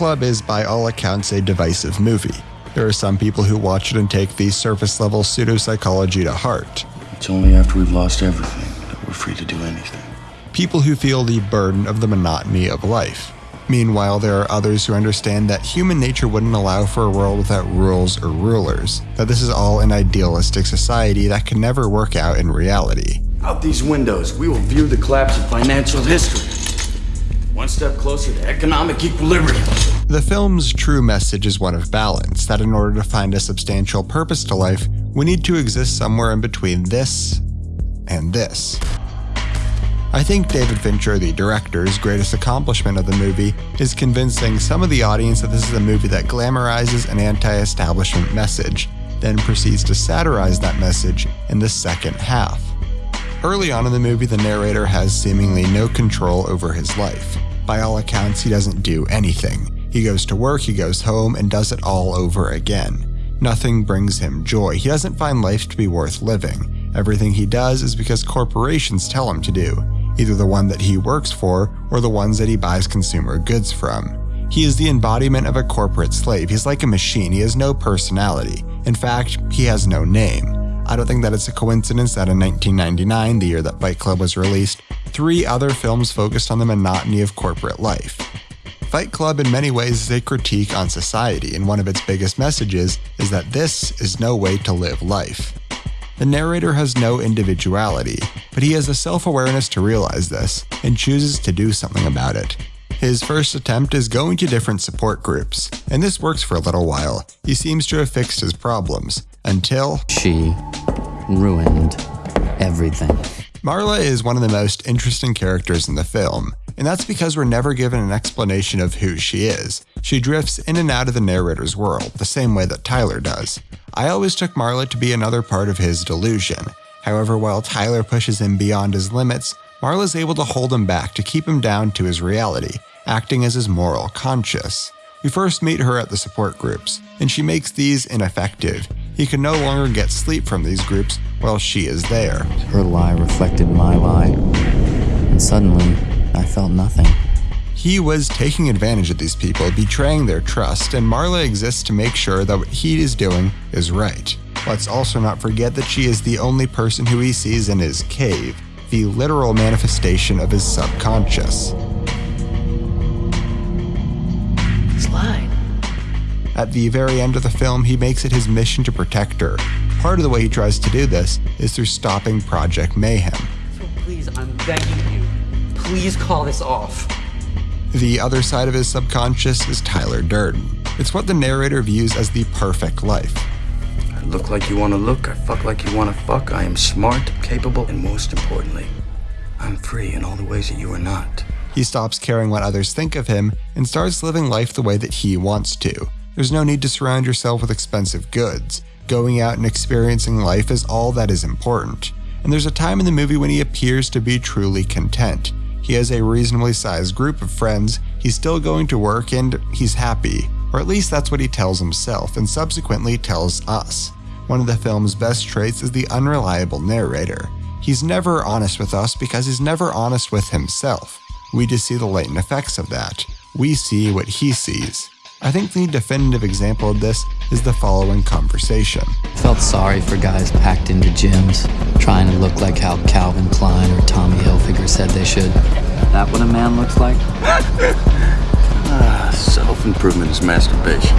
Club is, by all accounts, a divisive movie. There are some people who watch it and take the surface level pseudopsychology to heart. It's only after we've lost everything that we're free to do anything. People who feel the burden of the monotony of life. Meanwhile, there are others who understand that human nature wouldn't allow for a world without rules or rulers, that this is all an idealistic society that can never work out in reality. Out these windows, we will view the collapse of financial history. One step closer to economic equilibrium. The film's true message is one of balance, that in order to find a substantial purpose to life, we need to exist somewhere in between this and this. I think David Fincher, the director's greatest accomplishment of the movie, is convincing some of the audience that this is a movie that glamorizes an anti establishment message, then proceeds to satirize that message in the second half. Early on in the movie, the narrator has seemingly no control over his life. By all accounts, he doesn't do anything. He goes to work, he goes home, and does it all over again. Nothing brings him joy. He doesn't find life to be worth living. Everything he does is because corporations tell him to do either the one that he works for or the ones that he buys consumer goods from. He is the embodiment of a corporate slave. He's like a machine. He has no personality. In fact, he has no name. I don't think that it's a coincidence that in 1999, the year that Fight Club was released, three other films focused on the monotony of corporate life. Fight Club, in many ways, is a critique on society, and one of its biggest messages is that this is no way to live life. The narrator has no individuality, but he has the self awareness to realize this and chooses to do something about it. His first attempt is going to different support groups, and this works for a little while. He seems to have fixed his problems until she ruined everything. Marla is one of the most interesting characters in the film, and that's because we're never given an explanation of who she is. She drifts in and out of the narrator's world, the same way that Tyler does. I always took Marla to be another part of his delusion. However, while Tyler pushes him beyond his limits, Marla's able to hold him back to keep him down to his reality, acting as his moral conscience. We first meet her at the support groups, and she makes these ineffective. He can no longer get sleep from these groups while she is there. Her lie reflected my lie, and suddenly I felt nothing. He was taking advantage of these people, betraying their trust, and Marla exists to make sure that what he is doing is right. Let's also not forget that she is the only person who he sees in his cave, the literal manifestation of his subconscious. Slide. At the very end of the film, he makes it his mission to protect her. Part of the way he tries to do this is through stopping Project Mayhem. So please, I'm begging you, please call this off. The other side of his subconscious is Tyler Durden. It's what the narrator views as the perfect life. I look like you want to look, I fuck like you want to fuck, I am smart, capable, and most importantly, I'm free in all the ways that you are not. He stops caring what others think of him and starts living life the way that he wants to. There's no need to surround yourself with expensive goods. Going out and experiencing life is all that is important. And there's a time in the movie when he appears to be truly content. He has a reasonably sized group of friends, he's still going to work, and he's happy. Or at least that's what he tells himself, and subsequently tells us. One of the film's best traits is the unreliable narrator. He's never honest with us because he's never honest with himself. We just see the latent effects of that. We see what he sees. I think the definitive example of this is the following conversation. I felt sorry for guys packed into gyms, trying to look like how Calvin Klein or Tommy Hilfiger said they should. That what a man looks like? ah, self improvement is masturbation.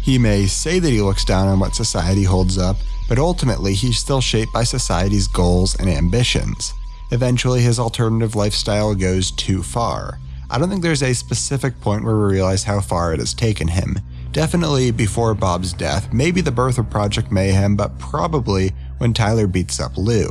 He may say that he looks down on what society holds up, but ultimately he's still shaped by society's goals and ambitions. Eventually, his alternative lifestyle goes too far. I don't think there's a specific point where we realize how far it has taken him. Definitely before Bob's death, maybe the birth of Project Mayhem, but probably when Tyler beats up Lou.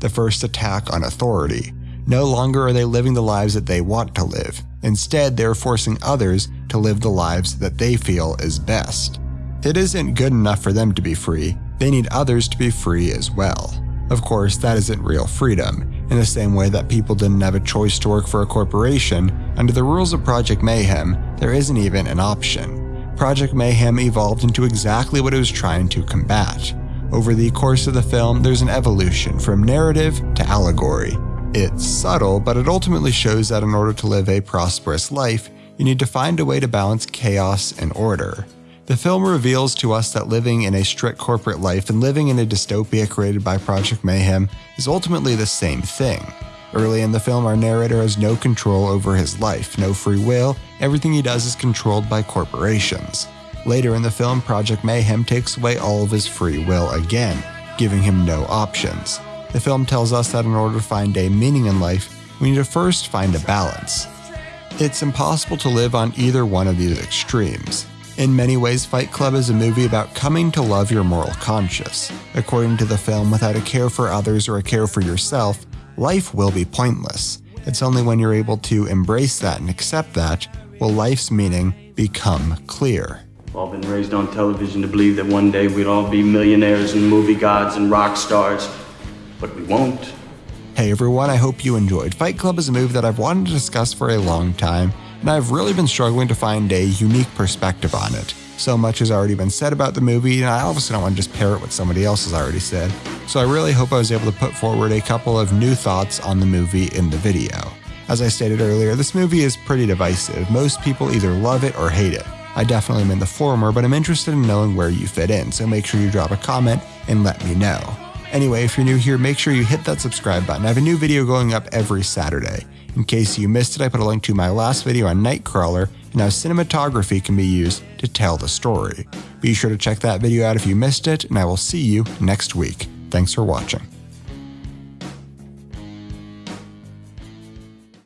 The first attack on authority. No longer are they living the lives that they want to live. Instead, they're forcing others to live the lives that they feel is best. It isn't good enough for them to be free, they need others to be free as well. Of course, that isn't real freedom, in the same way that people didn't have a choice to work for a corporation, under the rules of Project Mayhem, there isn't even an option. Project Mayhem evolved into exactly what it was trying to combat. Over the course of the film, there's an evolution from narrative to allegory. It's subtle, but it ultimately shows that in order to live a prosperous life, you need to find a way to balance chaos and order. The film reveals to us that living in a strict corporate life and living in a dystopia created by Project Mayhem is ultimately the same thing. Early in the film, our narrator has no control over his life, no free will, everything he does is controlled by corporations. Later in the film, Project Mayhem takes away all of his free will again, giving him no options. The film tells us that in order to find a meaning in life, we need to first find a balance. It's impossible to live on either one of these extremes. In many ways, Fight Club is a movie about coming to love your moral conscience. According to the film, without a care for others or a care for yourself, life will be pointless. It's only when you're able to embrace that and accept that will life's meaning become clear. We've all been raised on television to believe that one day we'd all be millionaires and movie gods and rock stars, but we won't. Hey everyone, I hope you enjoyed. Fight Club is a movie that I've wanted to discuss for a long time, and I've really been struggling to find a unique perspective on it. So much has already been said about the movie, and I obviously don't want to just parrot what somebody else has already said. So I really hope I was able to put forward a couple of new thoughts on the movie in the video. As I stated earlier, this movie is pretty divisive. Most people either love it or hate it. I definitely am in the former, but I'm interested in knowing where you fit in, so make sure you drop a comment and let me know. Anyway, if you're new here, make sure you hit that subscribe button. I have a new video going up every Saturday. In case you missed it, I put a link to my last video on Nightcrawler and how cinematography can be used to tell the story. Be sure to check that video out if you missed it, and I will see you next week. Thanks for watching.